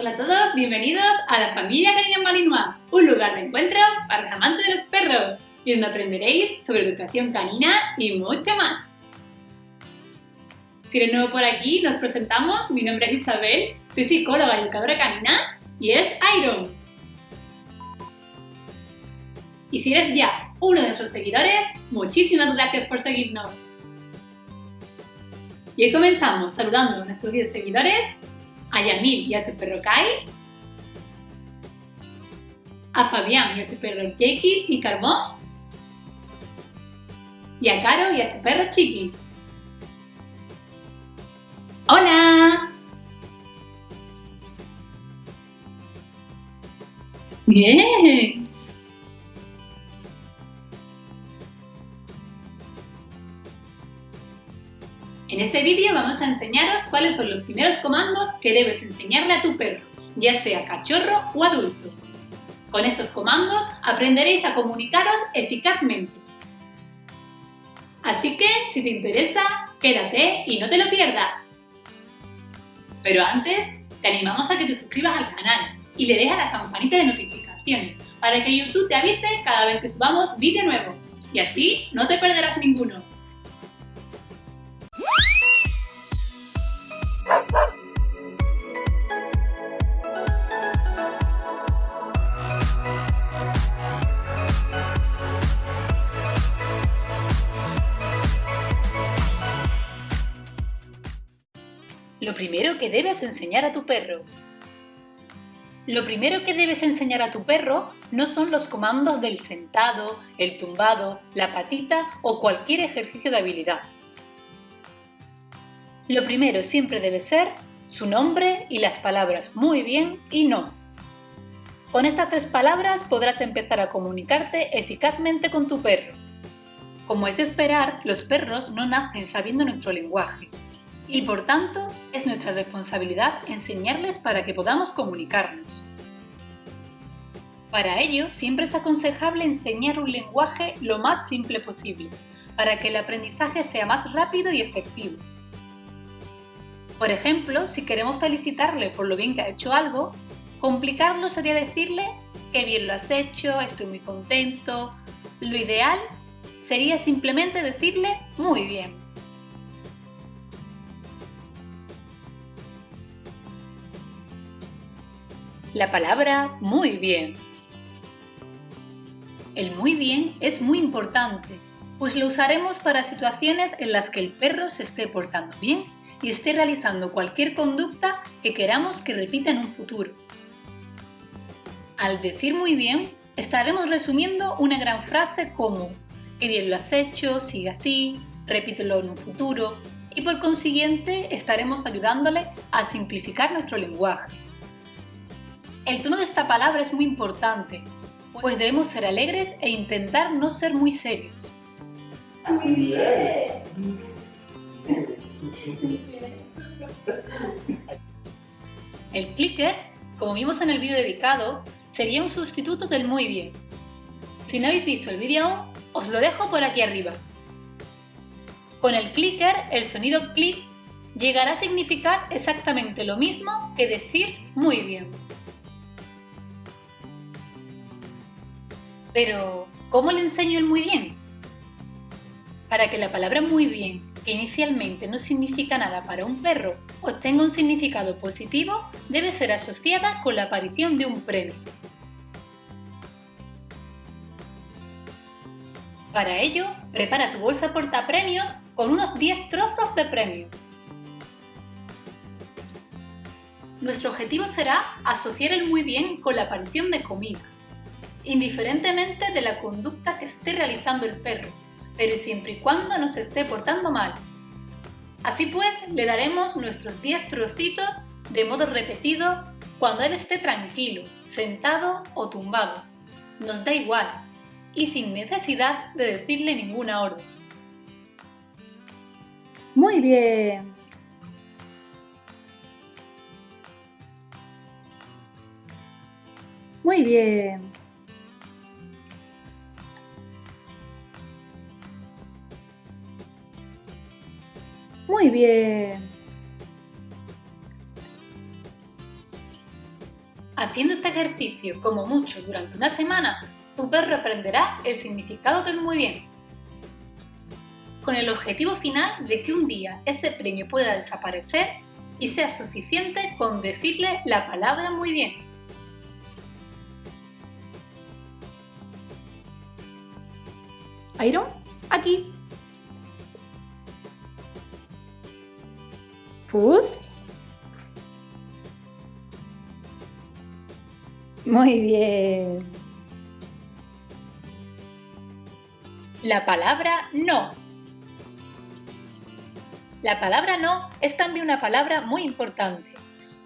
Hola a todos, bienvenidos a la familia Cariño Malinois, un lugar de encuentro para los amantes de los perros y donde aprenderéis sobre educación canina y mucho más. Si eres nuevo por aquí, nos presentamos. Mi nombre es Isabel, soy psicóloga y educadora canina y es Iron. Y si eres ya uno de nuestros seguidores, muchísimas gracias por seguirnos. Y hoy comenzamos saludando a nuestros 10 seguidores, a Yamil y a su perro Kai, a Fabián y a su perro Jackie y Carbón, y a Caro y a su perro Chiqui. ¡Hola! ¡Bien! En este vídeo vamos a enseñaros cuáles son los primeros comandos que debes enseñarle a tu perro, ya sea cachorro o adulto. Con estos comandos aprenderéis a comunicaros eficazmente. Así que, si te interesa, quédate y no te lo pierdas. Pero antes, te animamos a que te suscribas al canal y le des a la campanita de notificaciones para que YouTube te avise cada vez que subamos vídeo nuevo y así no te perderás ninguno. Lo primero que debes enseñar a tu perro. Lo primero que debes enseñar a tu perro no son los comandos del sentado, el tumbado, la patita o cualquier ejercicio de habilidad. Lo primero siempre debe ser su nombre y las palabras muy bien y no. Con estas tres palabras podrás empezar a comunicarte eficazmente con tu perro. Como es de esperar, los perros no nacen sabiendo nuestro lenguaje y por tanto es nuestra responsabilidad enseñarles para que podamos comunicarnos. Para ello, siempre es aconsejable enseñar un lenguaje lo más simple posible, para que el aprendizaje sea más rápido y efectivo. Por ejemplo, si queremos felicitarle por lo bien que ha hecho algo, complicarlo sería decirle que bien lo has hecho, estoy muy contento. Lo ideal sería simplemente decirle muy bien. La palabra muy bien. El muy bien es muy importante, pues lo usaremos para situaciones en las que el perro se esté portando bien y esté realizando cualquier conducta que queramos que repita en un futuro. Al decir muy bien, estaremos resumiendo una gran frase como que bien lo has hecho, sigue así, repítelo en un futuro y por consiguiente estaremos ayudándole a simplificar nuestro lenguaje. El tono de esta palabra es muy importante, pues debemos ser alegres e intentar no ser muy serios. Muy bien. El clicker, como vimos en el vídeo dedicado, sería un sustituto del muy bien. Si no habéis visto el vídeo aún, os lo dejo por aquí arriba. Con el clicker, el sonido click llegará a significar exactamente lo mismo que decir muy bien. Pero, ¿cómo le enseño el muy bien? Para que la palabra muy bien, que inicialmente no significa nada para un perro, obtenga un significado positivo, debe ser asociada con la aparición de un premio. Para ello, prepara tu bolsa portapremios con unos 10 trozos de premios. Nuestro objetivo será asociar el muy bien con la aparición de comida indiferentemente de la conducta que esté realizando el perro, pero siempre y cuando no se esté portando mal. Así pues, le daremos nuestros 10 trocitos de modo repetido cuando él esté tranquilo, sentado o tumbado. Nos da igual y sin necesidad de decirle ninguna orden. Muy bien. Muy bien. Muy bien. Haciendo este ejercicio como mucho durante una semana, tu perro aprenderá el significado del muy bien. Con el objetivo final de que un día ese premio pueda desaparecer y sea suficiente con decirle la palabra muy bien. Iron, aquí. Fus. Muy bien. La palabra no. La palabra no es también una palabra muy importante,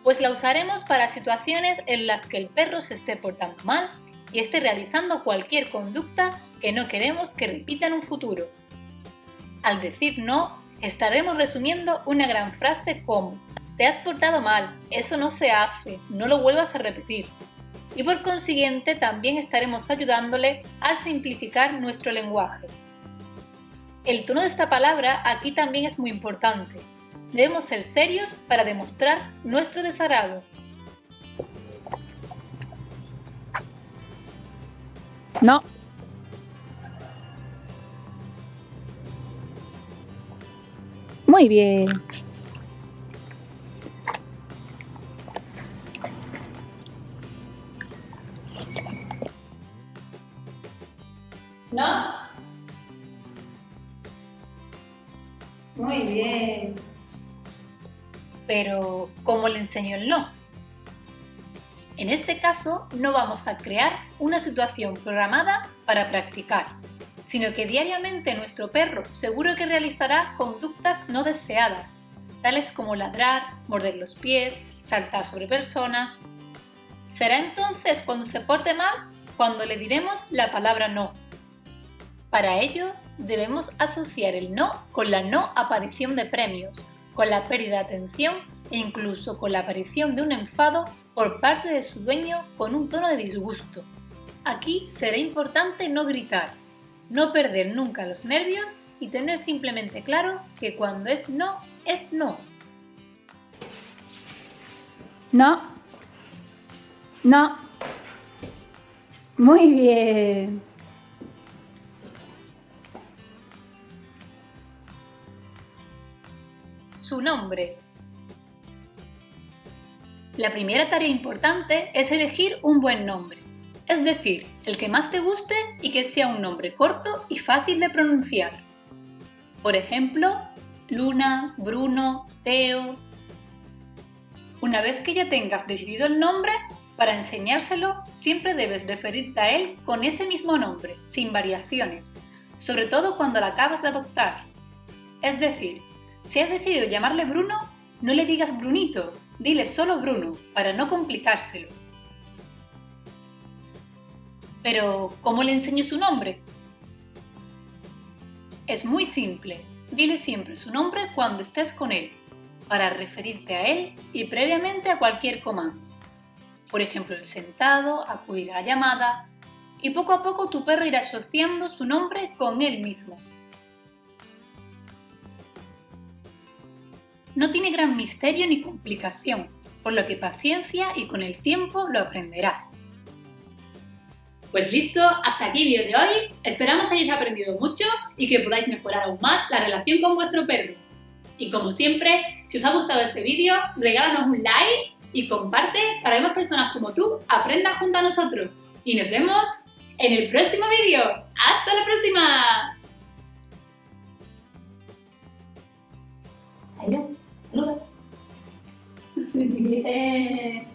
pues la usaremos para situaciones en las que el perro se esté portando mal y esté realizando cualquier conducta que no queremos que repita en un futuro. Al decir no, estaremos resumiendo una gran frase como Te has portado mal, eso no se hace, no lo vuelvas a repetir y por consiguiente también estaremos ayudándole a simplificar nuestro lenguaje. El tono de esta palabra aquí también es muy importante. Debemos ser serios para demostrar nuestro desagrado. No. Muy bien. ¿No? Muy bien. Pero, ¿cómo le enseño el no? En este caso, no vamos a crear una situación programada para practicar, sino que diariamente nuestro perro seguro que realizará conductas no deseadas, tales como ladrar, morder los pies, saltar sobre personas. Será entonces cuando se porte mal cuando le diremos la palabra no, para ello, debemos asociar el no con la no aparición de premios, con la pérdida de atención e incluso con la aparición de un enfado por parte de su dueño con un tono de disgusto. Aquí será importante no gritar, no perder nunca los nervios y tener simplemente claro que cuando es no, es no. No. No. Muy bien. su nombre. La primera tarea importante es elegir un buen nombre, es decir, el que más te guste y que sea un nombre corto y fácil de pronunciar. Por ejemplo, Luna, Bruno, Teo... Una vez que ya tengas decidido el nombre, para enseñárselo siempre debes referirte a él con ese mismo nombre, sin variaciones, sobre todo cuando la acabas de adoptar. Es decir, si has decidido llamarle Bruno, no le digas Brunito, dile solo Bruno, para no complicárselo. Pero, ¿cómo le enseño su nombre? Es muy simple, dile siempre su nombre cuando estés con él, para referirte a él y previamente a cualquier comando. Por ejemplo, el sentado, acudir a la llamada, y poco a poco tu perro irá asociando su nombre con él mismo, no tiene gran misterio ni complicación, por lo que paciencia y con el tiempo lo aprenderá. Pues listo, hasta aquí el vídeo de hoy. Esperamos que hayáis aprendido mucho y que podáis mejorar aún más la relación con vuestro perro. Y como siempre, si os ha gustado este vídeo, regálanos un like y comparte para que más personas como tú aprendan junto a nosotros. Y nos vemos en el próximo vídeo. ¡Hasta la próxima! Bien.